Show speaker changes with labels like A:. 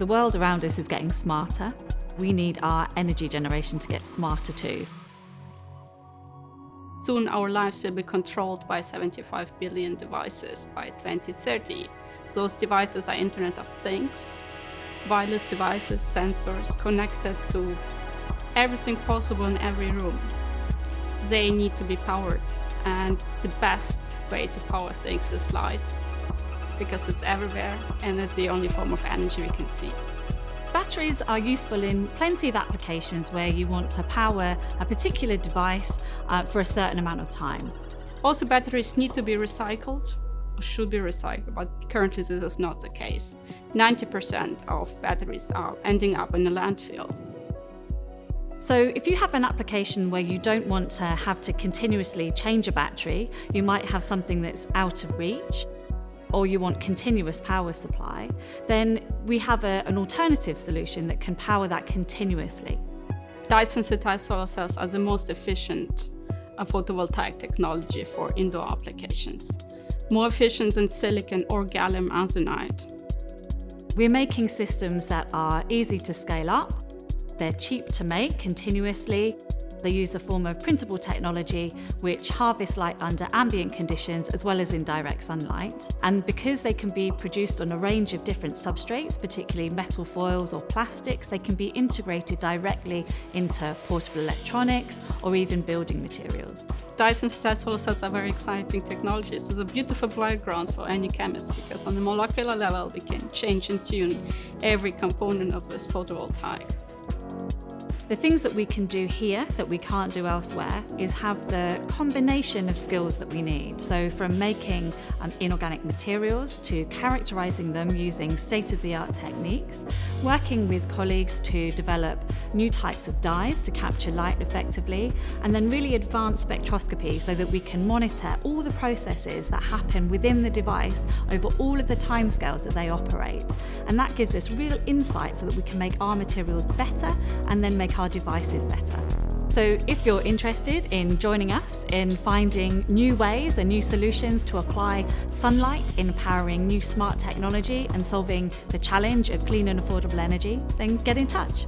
A: The world around us is getting smarter. We need our energy generation to get smarter too.
B: Soon our lives will be controlled by 75 billion devices by 2030. Those devices are Internet of Things, wireless devices, sensors connected to everything possible in every room. They need to be powered and the best way to power things is light because it's everywhere and it's the only form of energy we can see.
A: Batteries are useful in plenty of applications where you want to power a particular device uh, for a certain amount of time.
B: Also, batteries need to be recycled or should be recycled, but currently this is not the case. 90% of batteries are ending up in a landfill.
A: So if you have an application where you don't want to have to continuously change a battery, you might have something that's out of reach or you want continuous power supply, then we have a, an alternative solution that can power that continuously.
B: Dye-sensitized solar cells are the most efficient photovoltaic technology for indoor applications, more efficient than silicon or gallium arsenide.
A: We're making systems that are easy to scale up, they're cheap to make continuously, they use a form of printable technology which harvests light under ambient conditions as well as in direct sunlight. And because they can be produced on a range of different substrates, particularly metal foils or plastics, they can be integrated directly into portable electronics or even building materials.
B: Dye-sensitized solar cells are very exciting technologies. It's a beautiful playground for any chemist because on the molecular level we can change and tune every component of this photovoltaic.
A: The things that we can do here that we can't do elsewhere is have the combination of skills that we need. So from making um, inorganic materials to characterizing them using state-of-the-art techniques, working with colleagues to develop new types of dyes to capture light effectively, and then really advanced spectroscopy so that we can monitor all the processes that happen within the device over all of the timescales that they operate. And that gives us real insight so that we can make our materials better and then make our devices better. So if you're interested in joining us in finding new ways and new solutions to apply sunlight in powering new smart technology and solving the challenge of clean and affordable energy, then get in touch.